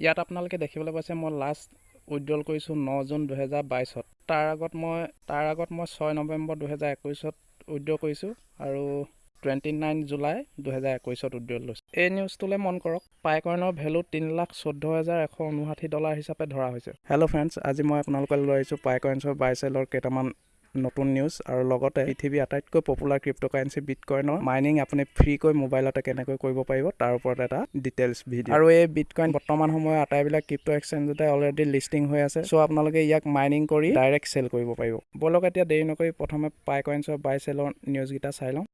ইয়াত আপোনালোকে দেখিবলৈ পাইছে মই লাষ্ট উইড্ৰল কৰিছোঁ ন জুন দুহেজাৰ বাইছত তাৰ আগত মই তাৰ আগত মই ছয় নৱেম্বৰ দুহেজাৰ একৈছত উইড্ৰ কৰিছোঁ আৰু টুৱেণ্টি নাইন জুলাই দুহেজাৰ একৈছত উইড্ৰল লৈছোঁ। এই নিউজটোলৈ মন কৰক পাইকইনৰ ভেলু তিনি লাখ চৈধ্য হাজাৰ এশ ঊনষাঠি ডলাৰ হিচাপে ধৰা হৈছে। হেল্ল' ফ্ৰেণ্ডছ আজি মই আপোনালোকে লৈ আহিছোঁ পাইকইনছৰ বাইচেলৰ কেইটামান নতুন নিউজ আৰু লগতে পৃথিৱীৰ আটাইতকৈ পপুলাৰ ক্ৰিপ্ট'কাৰেঞ্চি বিটকইনৰ মাইনিং আপুনি ফ্ৰীকৈ মোবাইলতে কেনেকৈ কৰিব পাৰিব তাৰ ওপৰত এটা ডিটেইলছ ভিডিঅ' আৰু এই বিটকইন বৰ্তমান সময়ত আটাইবিলাক ক্ৰিপ্ট' এক্সচেঞ্জতে অলৰেডি লিষ্টিং হৈ আছে চ' আপোনালোকে ইয়াক মাইনিং কৰি ডাইৰেক্ট চেল কৰিব পাৰিব। ব'লক এতিয়া দেৰি নকৰি প্ৰথমে পাইকইনছৰ বাই চেলৰ নিউজকেইটা চাই লওঁ।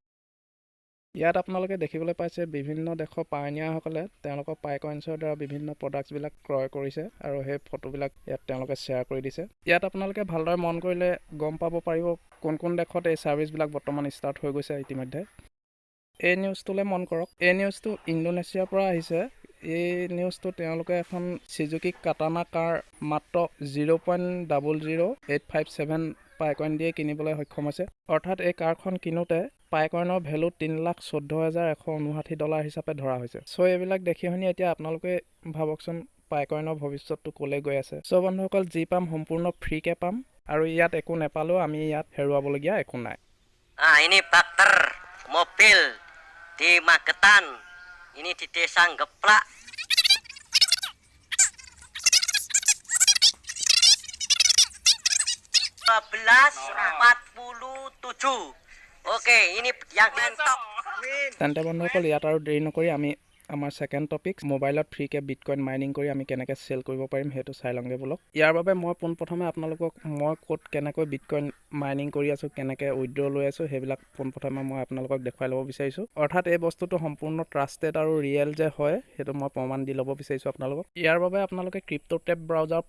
ইয়াত আপোনালোকে দেখিবলৈ পাইছে বিভিন্ন দেশৰ পাইনিয়াৰসকলে তেওঁলোকৰ পাইকইনছৰ দ্বাৰা বিভিন্ন প্ৰডাক্টছবিলাক ক্ৰয় কৰিছে আৰু সেই ফটোবিলাক ইয়াত তেওঁলোকে শ্বেয়াৰ কৰি দিছে। ইয়াত আপোনালোকে ভালদৰে মন কৰিলে গম পাব পাৰিব কোন কোন দেশত এই ছাৰ্ভিচবিলাক বৰ্তমান ষ্টাৰ্ট হৈ গৈছে ইতিমধ্যে। এই নিউজটোলৈ মন কৰক। এই নিউজটো ইণ্ডোনেছিয়াৰ পৰা আহিছে। এই নিউজটো তেওঁলোকে এখন চিজুকি কাটানা কাৰ মাত্ৰ zero' point double zero' eight five seven Pi coin দিয়ে কিনিবলৈ সক্ষম হৈছে। অৰ্থাৎ এই কাৰখন কিনোতে পাইকইনৰ ভেলু তিনি লাখ চৈধ্য হাজাৰ এশ ঊনষাঠি ডলাৰ হিচাপে ধৰা হৈছে চ' এইবিলাক দেখি শুনি এতিয়া আপোনালোকে ভাবকচোন পাইকইনৰ ভৱিষ্যতটো ক'লৈ গৈ আছে চ' বন্ধুসকল যি পাম সম্পূৰ্ণ ফ্ৰীকৈ পাম আৰু ইয়াত একো নেপালেও আমি ইয়াত হেৰুৱাবলগীয়া একো নাই Ah, ini bakter mobil di Magetan. Ini di Desa Geplak. belas empat puluh tujuh. Yang mentok. তেন্তে বন্ধুসকল ইয়াত আৰু দেৰি নকৰি আমি আমাৰ ছেকেণ্ড টপিক মোবাইলত ফ্ৰীকৈ বিটকইন মাইনিং কৰি আমি কেনেকৈ চেল কৰিব পাৰিম সেইটো চাই লওঁগৈ বলক। ইয়াৰ বাবে মই পোনপ্ৰথমে আপোনালোকক মই ক'ত কেনেকৈ বিটকইন মাইনিং কৰি আছোঁ কেনেকৈ উইড্ৰ লৈ আছোঁ সেইবিলাক পোনপ্ৰথমে মই আপোনালোকক দেখুৱাই ল'ব বিচাৰিছোঁ। অৰ্থাৎ এই বস্তুটো সম্পূৰ্ণ ট্ৰাষ্টেড আৰু ৰিয়েল যে হয় সেইটো মই প্ৰমাণ দি ল'ব বিচাৰিছোঁ আপোনালোকক। ইয়াৰ বাবে আপোনালোকে ক্ৰিপ্ট' টেপ ব্ৰাউজাৰ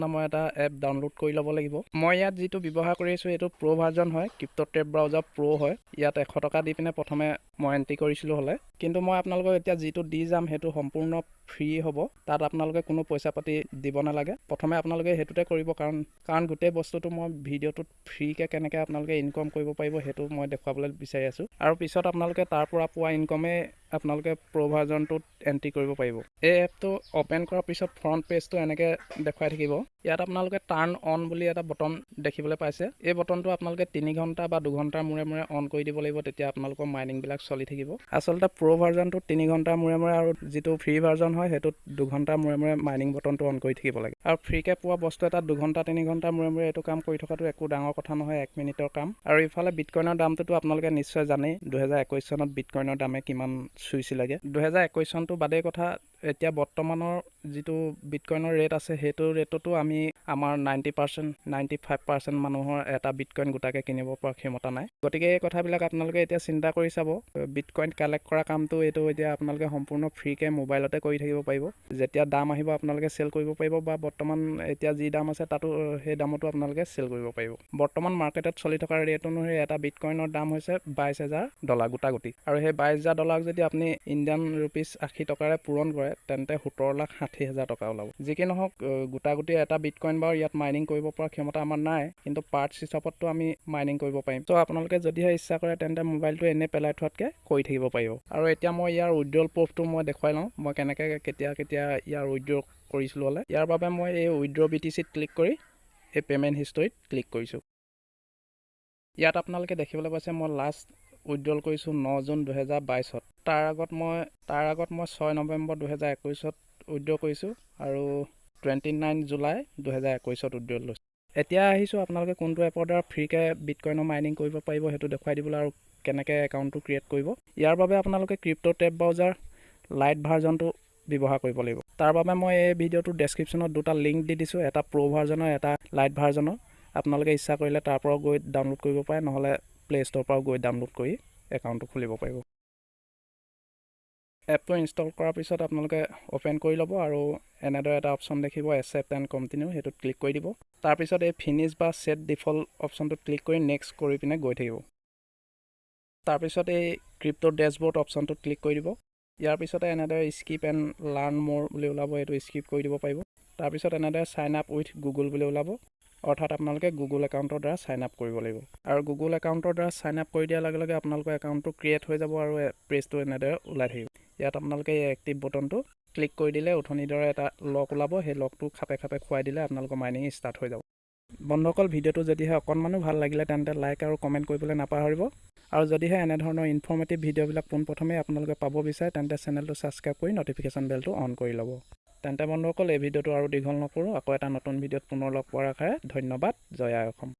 নামৰ এটা এপ ডাউনলোড কৰি ল'ব লাগিব। মই ইয়াত যিটো ব্যৱহাৰ কৰি আছোঁ এইটো প্ৰ' ভাৰ্জন হয় ক্ৰিপ্ট' টেপ ব্ৰাউজাৰ প্ৰ' হয়। ইয়াত এশ টকা দি পিনে প্ৰথমে মই এণ্ট্ৰি কৰিছিলোঁ হ'লে। কিন্তু মই আপোনালোকক এতিয়া যিটো দি যাম সেইটো সম্পূৰ্ণ ফ্ৰী হ'ব। তাত আপোনালোকে কোনো পইচা পাতি দিব নালাগে। প্ৰথমে আপোনালোকে সেইটোতে কৰিব কাৰণ কাৰণ গোটেই বস্তুটো মই ভিডিঅ'টোত ফ্ৰীকৈ কেনেকৈ আপোনালোকে ইনকম কৰিব পাৰিব সেইটো মই দেখুৱাবলৈ বিচাৰি আছোঁ। আৰু পিছত আপোনালোকে তাৰ পৰা পোৱা ইনকমে আপোনালোকে প্ৰ' ভাৰ্জনটোত এণ্ট্ৰি কৰিব পাৰিব। এই এপটো অ'পেন কৰাৰ পিছত ফ্ৰণ্ট পেজটো এনেকৈ দেখুৱাই থাকিব। ইয়াত আপোনালোকে টাৰ্ণ অন বুলি এটা বটন দেখিবলৈ পাইছে। এই বটনটো আপোনালোকে তিনি ঘণ্টা বা দুঘণ্টাৰ মূৰে মূৰে অন কৰি দিব লাগিব তেতিয়া আপোনালোকৰ মাইনিংবিলাক চলি থাকিব। আচলতে প্ৰ' ভাৰ্জনটোত তিনি ঘণ্টাৰ মূৰে মূৰে আৰু যিটো ফ্ৰী ভাৰ্জন হয় সেইটোত দুঘণ্টাৰ মূৰে মূৰে মাইনিং বটনটো অন কৰি থাকিব লাগে। আৰু ফ্ৰীকৈ পোৱা বস্তু এটা দুঘণ্টা তিনি ঘণ্টাৰ মূৰে মূৰে এইটো কাম কৰি থকাটো একো ডাঙৰ কথা নহয় এক মিনিটৰ কাম। আৰু ইফালে বিটকইনৰ দামটোতো আপোনালোকে নিশ্চয় জানেই দুহেজাৰ একৈছ চনত বিটকইনৰ দামে কিমান চুইছিলেগে। দুহেজাৰ একৈছ চনটো বাদেই কথা এতিয়া বৰ্তমানৰ যিটো বিটকইনৰ ৰেট আছে সেইটো ৰেটতো আমি আমাৰ ninety percent ninety five percent মানুহৰ এটা বিটকইন গোটাকৈ কিনিব পৰা ক্ষমতা নাই। গতিকে এই কথাবিলাক আপোনালোকে এতিয়া চিন্তা কৰি চাব। বিটকইন কালেক্ট কৰা কামটো এইটো এতিয়া আপোনালোকে সম্পূৰ্ণ ফ্ৰীকৈ মোবাইলতে কৰি থাকিব পাৰিব। যেতিয়া দাম আহিব আপোনালোকে চেল কৰিব পাৰিব বা বৰ্তমান এতিয়া যি দাম আছে তাতো সেই দামতো আপোনালোকে চেল কৰিব পাৰিব। বৰ্তমান মাৰ্কেটত চলি থকা ৰেট অনুসৰি এটা বিটকইনৰ দাম হৈছে বাইছ হেজাৰ ডলাৰ গোটা গুটি আৰু সেই বাইছ হাজাৰ ডলাৰক যদি আপুনি ইণ্ডিয়ান ৰুপিজ আশী টকাৰে পূৰণ কৰে তেন্তে সোতৰ লাখ ষাঠি হাজাৰ টকা ওলাব। যি কি নহওক গোটা গুটি এটা বিটকইন বাৰু ইয়াত মাইনিং কৰিব পৰা ক্ষমতা আমাৰ নাই কিন্তু পাৰ্টছ হিচাপততো আমি মাইনিং কৰিব পাৰিম। ত' আপোনালোকে যদিহে ইচ্ছা কৰে তেন্তে মোবাইলটো এনেই পেলাই থোৱাতকৈ কৰি থাকিব পাৰিব। আৰু এতিয়া মই ইয়াৰ উইড্ৰল প্ৰুফটো মই দেখুৱাই লওঁ মই কেনেকৈ কেতিয়া কেতিয়া ইয়াৰ উইড্ৰ কৰিছিলোঁ হ'লে। ইয়াৰ বাবে মই এই উইড্ৰ বি টি চিত ক্লিক কৰি এই পে'মেণ্ট হিষ্টৰীত ক্লিক কৰিছোঁ। ইয়াত আপোনালোকে দেখিবলৈ পাইছে মই লাষ্ট উইড্ৰল কৰিছোঁ ন জুন দুহেজাৰ বাইছত। তাৰ আগত মই তাৰ আগত মই ছয় নৱেম্বৰ দুহেজাৰ একৈছত উইড্ৰ কৰিছোঁ আৰু টুৱেণ্টি নাইন জুলাই দুহেজাৰ একৈছত উইড্ৰল লৈছোঁ। এতিয়া আহিছোঁ আপোনালোকে কোনটো এপৰ দ্বাৰা ফ্ৰীকৈ বিটকইনৰ মাইনিং কৰিব পাৰিব সেইটো দেখুৱাই দিবলৈ আৰু কেনেকৈ একাউণ্টটো ক্ৰিয়েট কৰিব। ইয়াৰ বাবে আপোনালোকে ক্ৰিপ্ট' টেপ ব্ৰাউজাৰ লাইট ভাৰ্জনটো ব্যৱহাৰ কৰিব লাগিব। তাৰ বাবে মই এই ভিডিঅ'টোৰ ডেছক্ৰিপশ্যনত দুটা লিংক দি দিছোঁ এটা প্ৰ' ভাৰ্জনৰ এটা লাইট ভাৰ্জনৰ। আপোনালোকে ইচ্ছা কৰিলে তাৰ পৰাও গৈ ডাউনলোড কৰিব পাৰে নহ'লে প্লে' ষ্ট'ৰৰ পৰাও গৈ ডাউনলোড কৰি একাউণ্টটো খুলিব পাৰিব। এপটো ইনষ্টল কৰাৰ পিছত আপোনালোকে অ'পেন কৰি ল'ব আৰু এনেদৰে এটা অপশ্যন দেখিব এচেপ্ট এণ্ড কণ্টিনিউ সেইটোত ক্লিক কৰি দিব। তাৰপিছত এই ফিনিছ বা ছেট ডিফল্ট অপশ্যনটোত ক্লিক কৰি নেক্সট কৰি পিনে গৈ থাকিব। তাৰপিছত এই ক্ৰিপ্ট' ডেছবৰ্ড অপশ্যনটোত ক্লিক কৰি দিব। ইয়াৰ পিছতে এনেদৰে স্কিপ এণ্ড লাৰ্ণ মোৰ বুলি ওলাব এইটো স্কিপ কৰি দিব পাৰিব। তাৰপিছত এনেদৰে চাইন আপ উইথ গুগল বুলি ওলাব। অৰ্থাৎ আপোনালোকে গুগল একাউণ্টৰ দ্বাৰা চাইন আপ কৰিব লাগিব। আৰু গুগল একাউণ্টৰ দ্বাৰা চাইন আপ কৰি দিয়াৰ লগে লগে আপোনালোকৰ একাউণ্টটো ক্ৰিয়েট হৈ যাব আৰু পেজটো এনেদৰে ওলাই থাকিব। ইয়াত আপোনালোকে এই এক্টিভ বটনটো ক্লিক কৰি দিলে উঠনিৰ দৰে এটা লক ওলাব সেই লকটো খাপে খাপে খুৱাই দিলে আপোনালোকৰ মাইনিং ষ্টাৰ্ট হৈ যাব। বন্ধুসকল ভিডিঅ'টো যদিহে অকণমানো ভাল লাগিলে তেন্তে লাইক আৰু কমেণ্ট কৰিবলৈ নাপাহৰিব। আৰু যদিহে এনেধৰণৰ ইনফৰ্মেটিভ ভিডিঅ'বিলাক পোনপ্ৰথমেই আপোনালোকে পাব বিচাৰে তেন্তে চেনেলটো ছাবস্ক্ৰাইব কৰি ন'টিফিকেশ্যন বেলটো অন কৰি ল'ব। তেন্তে বন্ধুসকল এই ভিডিঅ'টো আৰু দীঘল নকৰোঁ। আকৌ এটা নতুন ভিডিঅ'ত পুনৰ লগ পোৱাৰ আশাৰে ধন্যবাদ। জয় অসম